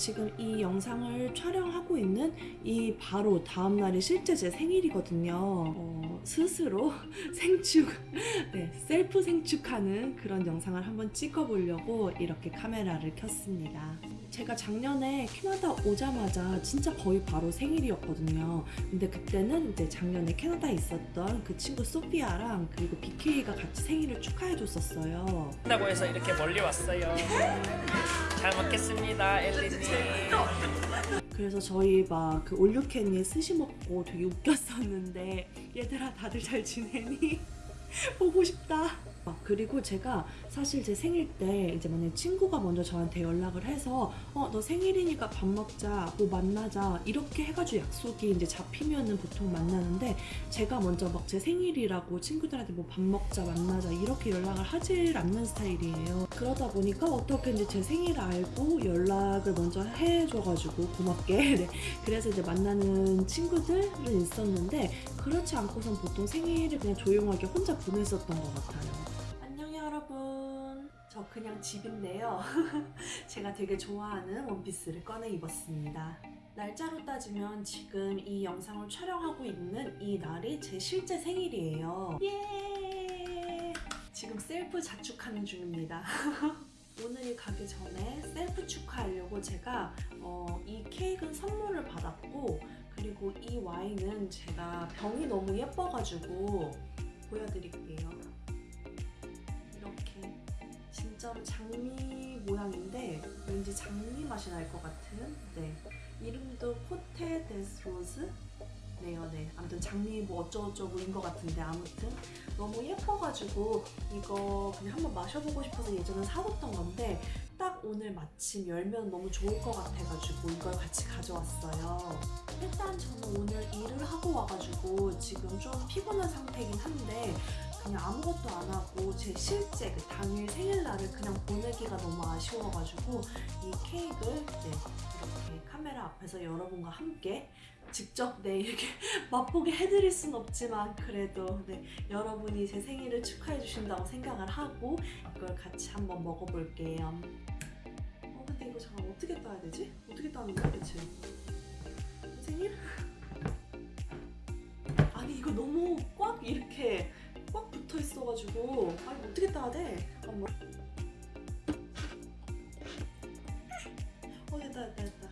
지금 이 영상을 촬영하고 있는 이 바로 다음날이 실제 제 생일이거든요. 어, 스스로 생축, 네, 셀프 생축하는 그런 영상을 한번 찍어보려고 이렇게 카메라를 켰습니다. 제가 작년에 캐나다 오자마자 진짜 거의 바로 생일이었거든요. 근데 그때는 이제 작년에 캐나다에 있었던 그 친구 소피아랑 그리고 BK가 같이 생일을 축하해줬었어요. 한다고 해서 이렇게 멀리 왔어요. 잘 먹겠습니다, 엘리님. 그래서 저희 막 그 올류캔에 스시 먹고 되게 웃겼었는데 얘들아 다들 잘 지내니? 보고 싶다. 아, 그리고 제가 사실 제 생일 때 이제 만약 친구가 먼저 저한테 연락을 해서 어 너 생일이니까 밥 먹자 뭐 만나자. 이렇게 해가지고 약속이 이제 잡히면은 보통 만나는데 제가 먼저 막 제 생일이라고 친구들한테 뭐 밥 먹자 만나자 이렇게 연락을 하질 않는 스타일이에요. 그러다 보니까 어떻게 이제 제 생일을 알고 연락을 먼저 해줘가지고 고맙게. 네. 그래서 이제 만나는 친구들은 있었는데 그렇지 않고선 보통 생일을 그냥 조용하게 혼자 보냈었던 것 같아요 여러분 저 그냥 집인데요. 제가 되게 좋아하는 원피스를 꺼내 입었습니다. 날짜로 따지면 지금 이 영상을 촬영하고 있는 이 날이 제 실제 생일이에요. 예! 지금 셀프 자축하는 중입니다. 오늘이 가기 전에 셀프 축하하려고 제가 어, 이 케이크는 선물을 받았고 그리고 이 와인은 제가 병이 너무 예뻐가지고 보여드릴게요. 진짜로 장미 모양인데 왠지 장미 맛이 날 것 같은 네. 이름도 Côté des Roses? 네요 네. 아무튼 장미 뭐 어쩌고저쩌고인 것 같은데 아무튼 너무 예뻐가지고 이거 그냥 한번 마셔보고 싶어서 예전에 사뒀던 건데 딱 오늘 마침 열면 너무 좋을 것 같아가지고 이걸 같이 가져왔어요. 일단 저는 오늘 일을 하고 와가지고 지금 좀 피곤한 상태긴 한데 그냥 아무것도 안 하고 제 실제 그 당일 생일날을 그냥 보내기가 너무 아쉬워가지고 이 케이크를 네, 이렇게 카메라 앞에서 여러분과 함께 직접 네 이렇게 맛보게 해드릴 순 없지만 그래도 네 여러분이 제 생일을 축하해 주신다고 생각을 하고 이걸 같이 한번 먹어볼게요. 어 근데 이거 잠깐 어떻게 따야 되지? 어떻게 따는 거야 대체? 생일? 아니 이거 너무 꽉 이렇게 꽉 붙어 있어가지고 아니 어떻게 따야 돼? 잠깐만. 어 됐다 됐다 됐다.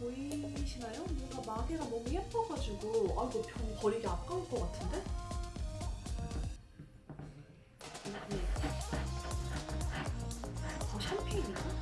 보이시나요? 뭔가 마개가 너무 예뻐가지고 아 이거 병 버리기 아까울 것 같은데? 여기 어, 샴페인인가?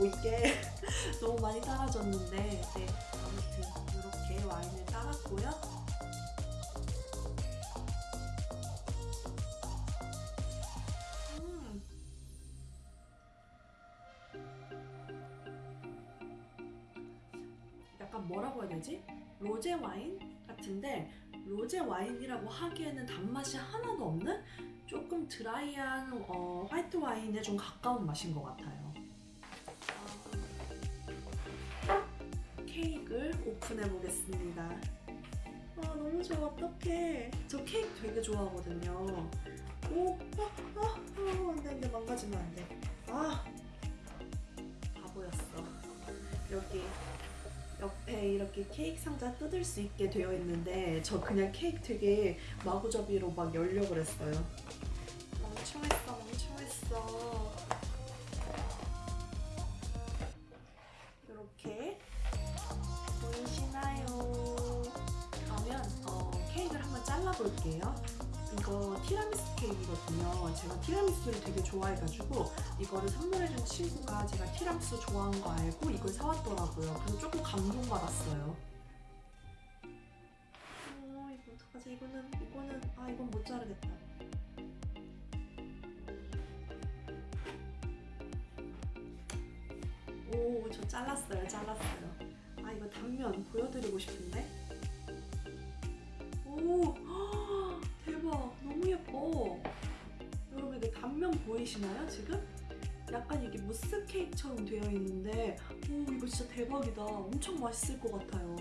따라가지고 이게 너무 많이 따라졌는데 네 아무튼 이렇게 와인을 따랐고요 음. 약간 뭐라고 해야 되지? 로제 와인 같은데 로제 와인이라고 하기에는 단맛이 하나도 없는 조금 드라이한 어, 화이트 와인에 좀 가까운 맛인 것 같아요. 케이크를 오픈해 보겠습니다. 아 너무 좋아 어떡해. 저 케이크 되게 좋아하거든요. 오, 아, 아, 아, 안돼 안돼 망가지면 안 돼. 아, 바보였어. 여기 옆에 이렇게 케이크 상자 뜯을 수 있게 되어 있는데 저 그냥 케이크 되게 마구잡이로 막 열려고 그랬어요. 볼게요. 이거 티라미수 케이크거든요. 제가 티라미수를 되게 좋아해가지고 이거를 선물해준 친구가 제가 티라미수 좋아하는 거 알고 이걸 사왔더라고요. 그래서 조금 감동받았어요. 어, 이거 어떡하지? 이거는, 이거는, 아, 이건 못 자르겠다. 오, 저 잘랐어요, 잘랐어요. 아, 이거 단면 보여드리고 싶은데? 오 보이시나요 지금? 약간 이게 무스 케이크처럼 되어 있는데 오 이거 진짜 대박이다. 엄청 맛있을 것 같아요.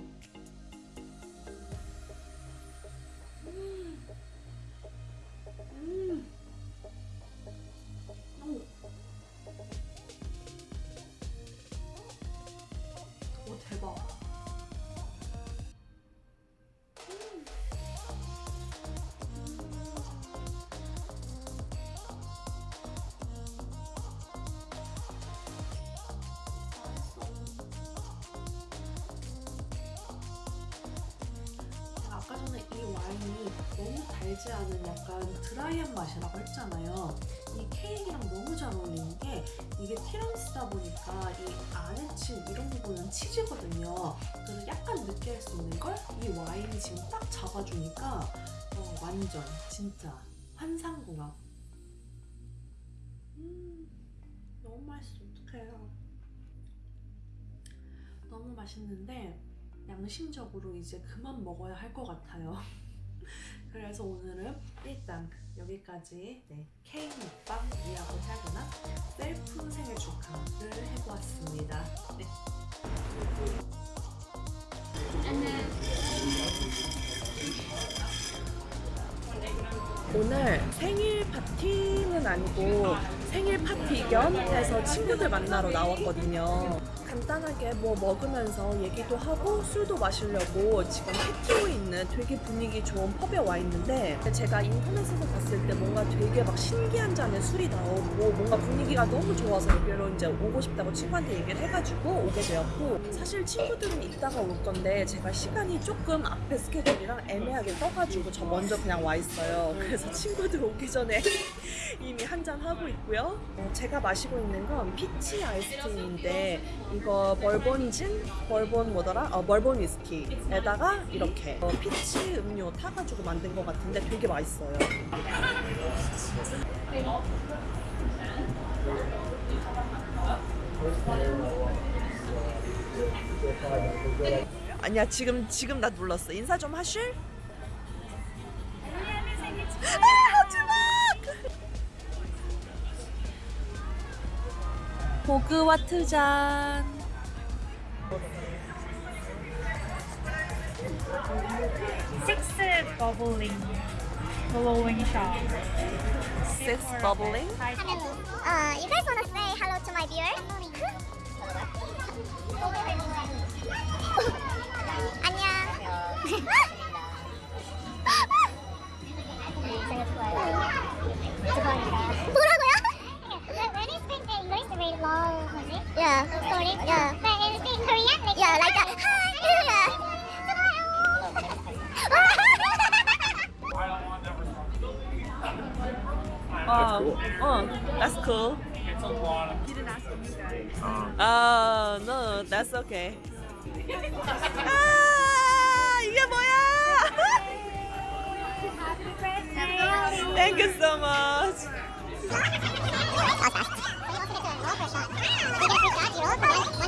달지 않은 약간 드라이한 맛이라고 했잖아요. 이 케이크랑 너무 잘 어울리는 게 이게 티라미수다 보니까 이친 이런 부분은 치즈거든요. 그래서 약간 느끼할 수 있는 걸 이 와인이 지금 딱 잡아주니까 어, 완전 진짜 환상궁합. 음, 너무 맛있어. 어떡해요. 너무 맛있는데 양심적으로 이제 그만 먹어야 할 것 같아요. 그래서 오늘은 일단 여기까지 네, 케이크 먹방이라고 해야 되나? 셀프 생일 축하를 해보았습니다. 네. 오늘 생일 파티는 아니고 생일 파티 겸 해서 친구들 만나러 나왔거든요. 간단하게 뭐 먹으면서 얘기도 하고 술도 마시려고 지금 해티오에 있는 되게 분위기 좋은 펍에 와 있는데 제가 인터넷에서 봤을 때 뭔가 되게 막 신기한 잔에 술이 나오고 뭔가 분위기가 너무 좋아서 여기로 이제 오고 싶다고 친구한테 얘기를 해가지고 오게 되었고 사실 친구들은 이따가 올 건데 제가 시간이 조금 앞에 스케줄이랑 애매하게 떠가지고 저 먼저 그냥 와 있어요. 그래서 친구들 오기 전에 이미 한 잔 하고 있고요. 어, 제가 마시고 있는 건 피치 아이스티인데 이거 벌본 진, 벌본 뭐더라? 어, 벌본 위스키에다가 이렇게 어, 피치 음료 타가지고 만든 것 같은데 되게 맛있어요. 아니야 지금 지금 나 눌렀어. 인사 좀 하실? 아, 하지마! 호그와트 잔. six bubbling blowing shot. Six bubbling. Uh, you guys wanna say hello to my viewers? Oh, oh, that's cool. Oh, no, that's okay. 아, 이게 뭐야? Thank you so much.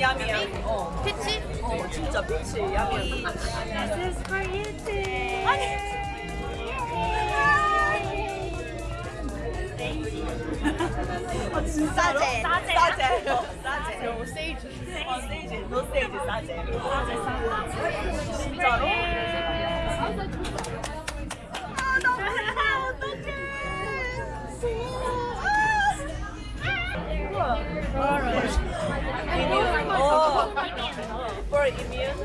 야미야. 어, Peachy? 어, 진짜 피치 야미. This is for you too. 아, 진짜로? 싸제. 싸제. 어, 싸제. No sage. 어, sage. No sage, 싸제. 진짜로? Emir.